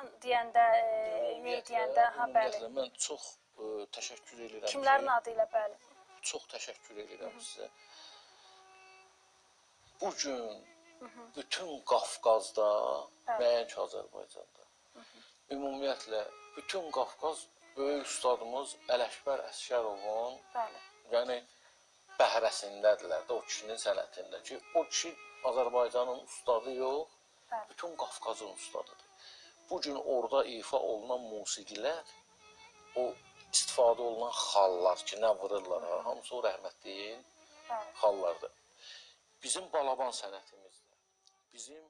Han deyəndə, e, ne deyəndə, ha bəli. Mən çox ə, təşəkkür edirəm Kimlərin ki, adı ilə bəli. çox təşəkkür edirəm sizə. Bu gün bütün Qafqazda, Bəli. nəinki Azərbaycanda. Ümumiyyətlə bütün Qafqaz böyük ustadımız Ələkbər Əsgərovun, Bəli. yəni bəhrəsindədirlər də o kişinin sənətində ki, o kişi Azərbaycanın ustadı yox, Bəli. bütün Qafqazın ustadıdır. Bu gün orada ifa olunan musiqilər, o istifadə olunan xallar ki, nə vururlar, ha, hamısı o rəhmətliyin xallardır. Bizim balaban sənətimizdə, bizim